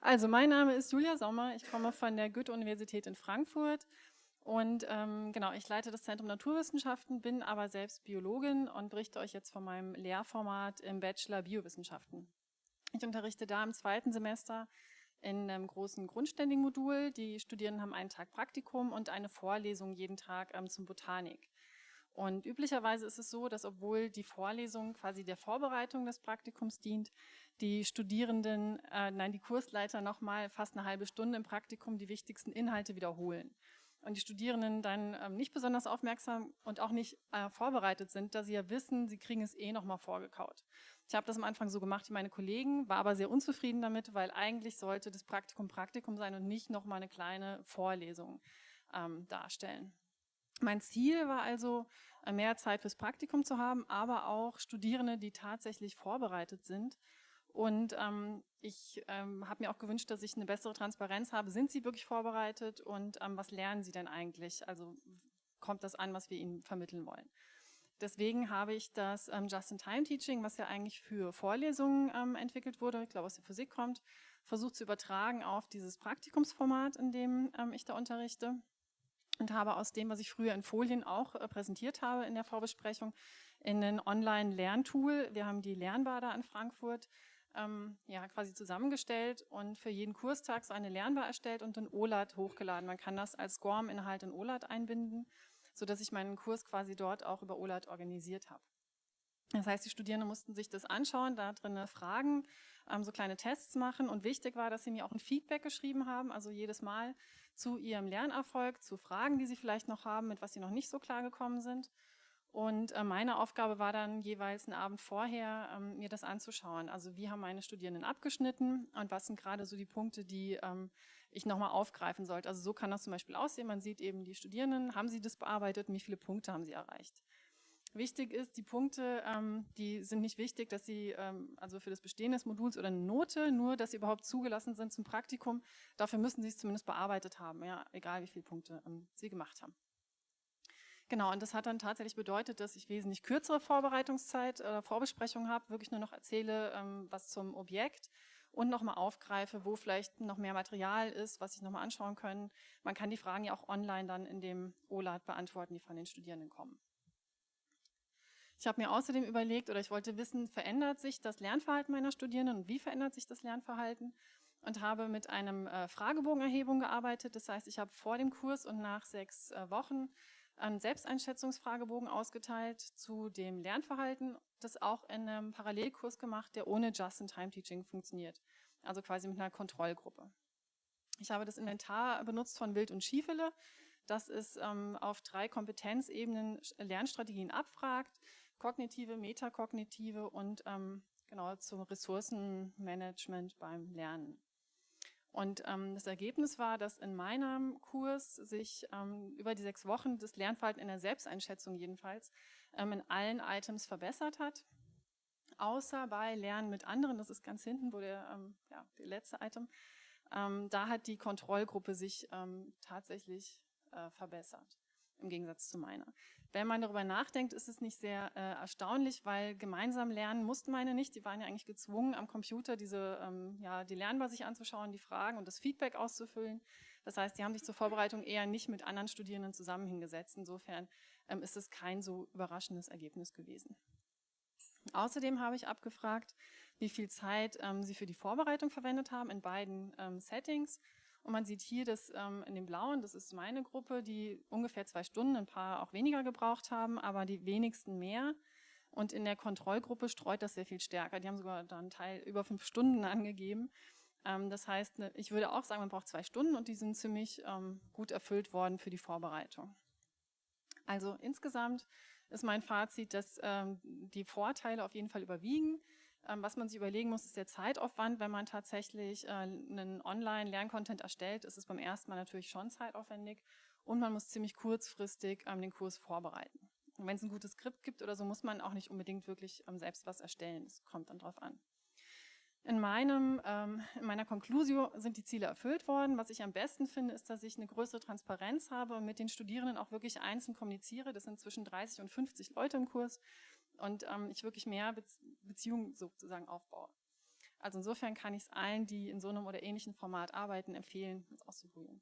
Also mein Name ist Julia Sommer, ich komme von der Goethe-Universität in Frankfurt und ähm, genau, ich leite das Zentrum Naturwissenschaften, bin aber selbst Biologin und berichte euch jetzt von meinem Lehrformat im Bachelor Biowissenschaften. Ich unterrichte da im zweiten Semester in einem großen grundständigen Modul. Die Studierenden haben einen Tag Praktikum und eine Vorlesung jeden Tag ähm, zum Botanik. Und üblicherweise ist es so, dass obwohl die Vorlesung quasi der Vorbereitung des Praktikums dient, die Studierenden, äh, nein, die Kursleiter nochmal fast eine halbe Stunde im Praktikum die wichtigsten Inhalte wiederholen. Und die Studierenden dann ähm, nicht besonders aufmerksam und auch nicht äh, vorbereitet sind, da sie ja wissen, sie kriegen es eh nochmal vorgekaut. Ich habe das am Anfang so gemacht wie meine Kollegen, war aber sehr unzufrieden damit, weil eigentlich sollte das Praktikum Praktikum sein und nicht nochmal eine kleine Vorlesung ähm, darstellen. Mein Ziel war also, mehr Zeit fürs Praktikum zu haben, aber auch Studierende, die tatsächlich vorbereitet sind. Und ähm, ich ähm, habe mir auch gewünscht, dass ich eine bessere Transparenz habe. Sind sie wirklich vorbereitet und ähm, was lernen sie denn eigentlich? Also kommt das an, was wir ihnen vermitteln wollen? Deswegen habe ich das ähm, Just-in-Time-Teaching, was ja eigentlich für Vorlesungen ähm, entwickelt wurde, ich glaube aus der Physik kommt, versucht zu übertragen auf dieses Praktikumsformat, in dem ähm, ich da unterrichte und habe aus dem, was ich früher in Folien auch äh, präsentiert habe in der Vorbesprechung, in ein Online-Lerntool, wir haben die Lernbar da in Frankfurt, ähm, ja, quasi zusammengestellt und für jeden Kurstag so eine Lernbar erstellt und in OLAT hochgeladen. Man kann das als SCORM-Inhalt in OLAT einbinden, sodass ich meinen Kurs quasi dort auch über OLAT organisiert habe. Das heißt, die Studierenden mussten sich das anschauen, da drin Fragen, ähm, so kleine Tests machen und wichtig war, dass sie mir auch ein Feedback geschrieben haben, also jedes Mal zu ihrem Lernerfolg, zu Fragen, die sie vielleicht noch haben, mit was sie noch nicht so klar gekommen sind. Und äh, meine Aufgabe war dann jeweils einen Abend vorher, ähm, mir das anzuschauen. Also wie haben meine Studierenden abgeschnitten und was sind gerade so die Punkte, die ähm, ich nochmal aufgreifen sollte. Also so kann das zum Beispiel aussehen. Man sieht eben die Studierenden, haben sie das bearbeitet und wie viele Punkte haben sie erreicht. Wichtig ist, die Punkte, ähm, die sind nicht wichtig, dass sie, ähm, also für das Bestehen des Moduls oder eine Note, nur dass sie überhaupt zugelassen sind zum Praktikum. Dafür müssen sie es zumindest bearbeitet haben, ja, egal wie viele Punkte ähm, sie gemacht haben. Genau, und das hat dann tatsächlich bedeutet, dass ich wesentlich kürzere Vorbereitungszeit oder äh, Vorbesprechung habe, wirklich nur noch erzähle, ähm, was zum Objekt und nochmal aufgreife, wo vielleicht noch mehr Material ist, was sich nochmal anschauen können. Man kann die Fragen ja auch online dann in dem OLAD beantworten, die von den Studierenden kommen. Ich habe mir außerdem überlegt oder ich wollte wissen, verändert sich das Lernverhalten meiner Studierenden und wie verändert sich das Lernverhalten? Und habe mit einem äh, Fragebogenerhebung gearbeitet. Das heißt, ich habe vor dem Kurs und nach sechs äh, Wochen einen Selbsteinschätzungsfragebogen ausgeteilt zu dem Lernverhalten, das auch in einem Parallelkurs gemacht, der ohne Just-in-Time-Teaching funktioniert. Also quasi mit einer Kontrollgruppe. Ich habe das Inventar benutzt von Wild und Schiefele. Das ist ähm, auf drei Kompetenzebenen Lernstrategien abfragt kognitive, metakognitive und ähm, genau zum Ressourcenmanagement beim Lernen. Und ähm, das Ergebnis war, dass in meinem Kurs sich ähm, über die sechs Wochen das Lernverhalten in der Selbsteinschätzung jedenfalls ähm, in allen Items verbessert hat. Außer bei Lernen mit anderen, das ist ganz hinten, wo der, ähm, ja, der letzte Item, ähm, da hat die Kontrollgruppe sich ähm, tatsächlich äh, verbessert im Gegensatz zu meiner. Wenn man darüber nachdenkt, ist es nicht sehr äh, erstaunlich, weil gemeinsam lernen mussten meine nicht. Die waren ja eigentlich gezwungen, am Computer diese, ähm, ja, die Lernbar sich anzuschauen, die Fragen und das Feedback auszufüllen. Das heißt, die haben sich zur Vorbereitung eher nicht mit anderen Studierenden zusammen hingesetzt. Insofern ähm, ist es kein so überraschendes Ergebnis gewesen. Außerdem habe ich abgefragt, wie viel Zeit ähm, sie für die Vorbereitung verwendet haben in beiden ähm, Settings und man sieht hier, dass ähm, in dem Blauen, das ist meine Gruppe, die ungefähr zwei Stunden, ein paar auch weniger gebraucht haben, aber die wenigsten mehr. Und in der Kontrollgruppe streut das sehr viel stärker. Die haben sogar da einen Teil über fünf Stunden angegeben. Ähm, das heißt, ne, ich würde auch sagen, man braucht zwei Stunden und die sind ziemlich ähm, gut erfüllt worden für die Vorbereitung. Also insgesamt ist mein Fazit, dass ähm, die Vorteile auf jeden Fall überwiegen. Ähm, was man sich überlegen muss, ist der Zeitaufwand. Wenn man tatsächlich äh, einen Online-Lerncontent erstellt, ist es beim ersten Mal natürlich schon zeitaufwendig und man muss ziemlich kurzfristig ähm, den Kurs vorbereiten. Und wenn es ein gutes Skript gibt oder so, muss man auch nicht unbedingt wirklich ähm, selbst was erstellen. Das kommt dann drauf an. In, meinem, in meiner Conclusio sind die Ziele erfüllt worden. Was ich am besten finde, ist, dass ich eine größere Transparenz habe und mit den Studierenden auch wirklich einzeln kommuniziere. Das sind zwischen 30 und 50 Leute im Kurs und ähm, ich wirklich mehr Beziehung sozusagen aufbaue. Also insofern kann ich es allen, die in so einem oder ähnlichen Format arbeiten, empfehlen, es auszuprobieren.